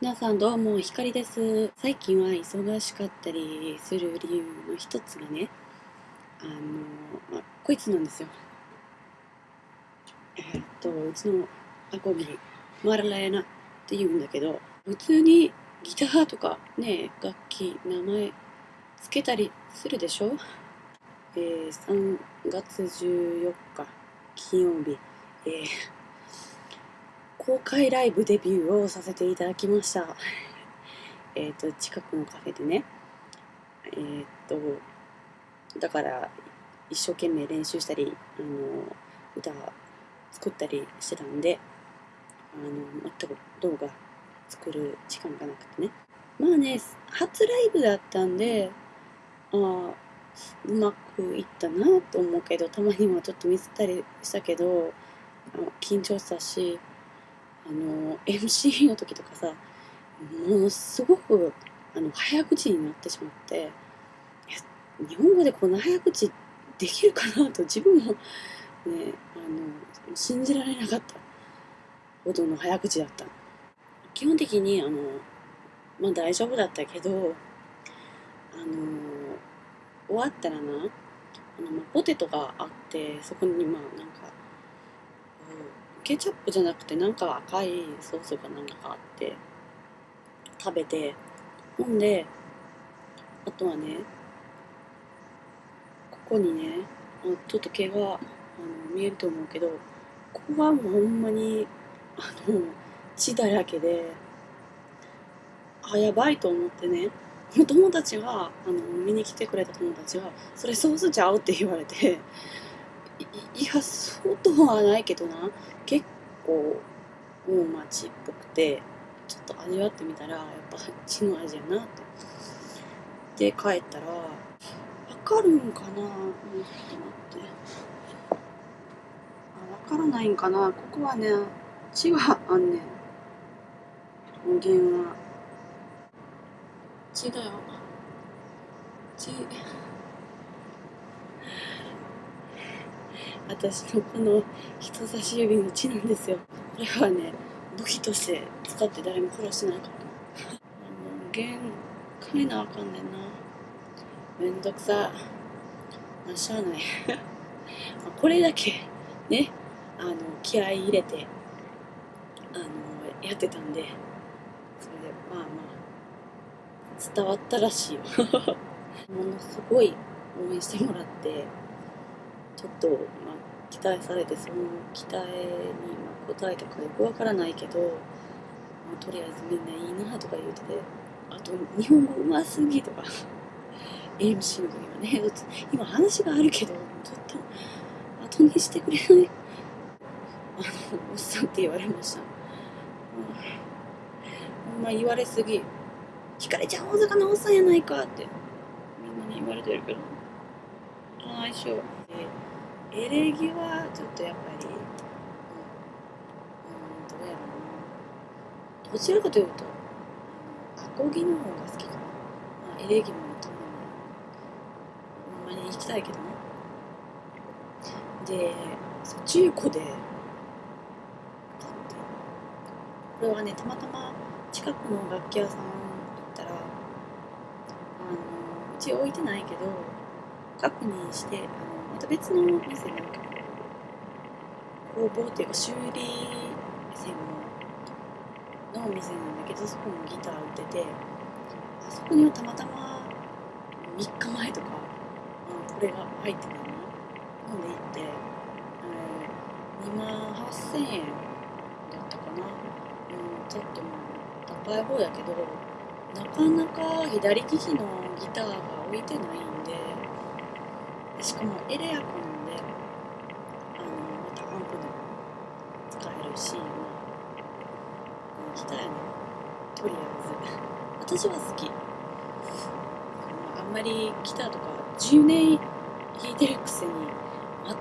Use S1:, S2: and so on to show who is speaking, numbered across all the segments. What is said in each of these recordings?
S1: 皆さんどうも、ひかりです。最近は忙しかったりする理由の一つがね、あの、まあ、こいつなんですよ。え、っと、うちのアコギ、マララヤナって言うんだけど、普通にギターとかね、楽器、名前つけたりするでしょ？えー、3月14日、金曜日、えー公開ライブデビューをさせていただきました。えっと、近くのカフェでね。えー、っと、だから、一生懸命練習したり、あの、歌作ったりしてたんで、あの、全く動画作る時間がなくてね。まあね、初ライブだったんで、ああ、うまくいったなと思うけど、たまにはちょっとミスったりしたけど、あの緊張したし、あの MC の時とかさものすごくあの早口になってしまって日本語でこんな早口できるかなと自分もねあの信じられなかった。ほどの早口だった。基本的にあのまあ大丈夫だったけどあの終わったらなあの、まあ、ポテトがあってそこにまあなんかケチャップじゃなくてなんか赤いソースがなんかあって食べてほんであとはねここにねちょっと毛があの見えると思うけどここはもうほんまにあの血だらけであやばいと思ってね友達があの見に来てくれた友達が「それソースちゃう?」って言われていやそうとはないけどな結構大町っぽくてちょっと味わってみたらやっぱ血の味やなってで帰ったらわかるんかなちょっと待って。あわからないんかな。ここはね血はあんねん。音源は。血だよ。血私のこの人差し指の血なんですよ。これはね武器として使って誰も殺してないから。なもう弦変えなあかんねんな。めんどくさ。なしゃあない。これだけねあの気合い入れてあのやってたんでそれでまあまあ伝わったらしいよ。ものすごい応援してもらってちょっと、まあ、期待されてその期待に応えたかよくわからないけど、まあ、とりあえずみんないいなとか言うててあと日本語うますぎとか MC の時はね今話があるけどちょっと後にしてくれない？あのおっさんって言われました、ほんま言われすぎ。ひかれちゃん大阪のおっさんやないかってみんなに言われてるけど。ああしょエレギはちょっとやっぱり、うん、うん、どうやろうな。どちらかというと、アコギの方が好きかな。まあ、エレギもたまに、ほんまに行きたいけどね。で、中古で買って、これはね、たまたま近くの楽器屋さん行ったら、あの、うち置いてないけど、確認して、あのた別の店の工房っていうか修理専門のお店なんだけどそこもギター売っててそこにはたまたま3日前とか、うん、これが入ってたの。飲んで行って、えー、2万8000円だったかな、うん、ちょっともう高い方やけどなかなか左利きのギターが置いてないんでしかもエレアコなんであのまたアンプでも使えるし、まあ、ギターやねとりあえず私は好き、あ、んまりギターとか10年弾いてるくせに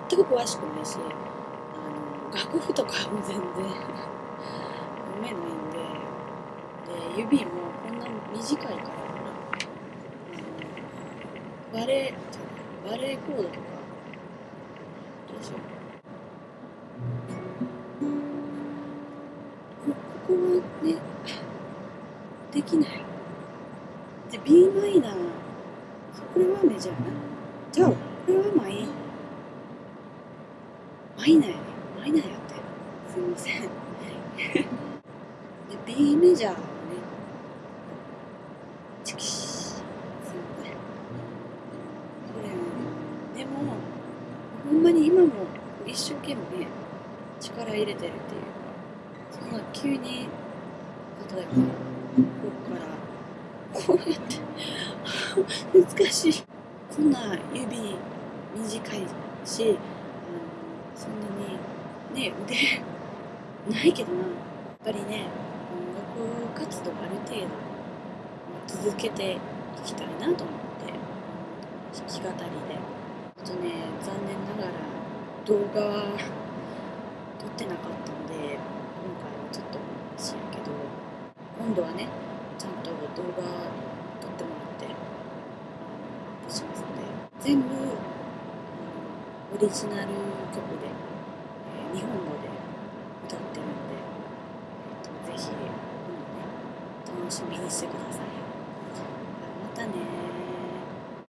S1: 全く詳しくないしあの楽譜とかも全然読めないんでで指もこんな短いからバレバレーコードとかどうしようここはねできない。で b マイナーこれはメジャーなじゃあこれはマイマイナーやね。マイナーやって。すいません。で B メジャーはねチキシすいませんこれでもほんまに今も一生懸命力入れてるっていう。かそんな急に例えばここからこうやって難しいこんな指短いしあのそんなにね腕ないけどなやっぱりね音楽活動ある程度続けていきたいなと思って弾き語りであとね残念ながら動画撮ってなかったので今回はちょっとしやけど今度はねちゃんと動画撮ってもらってアップしますので全部オリジナル曲で、え日本語で歌ってるんで、えーとぜひ今度ね楽しみにしてください。またね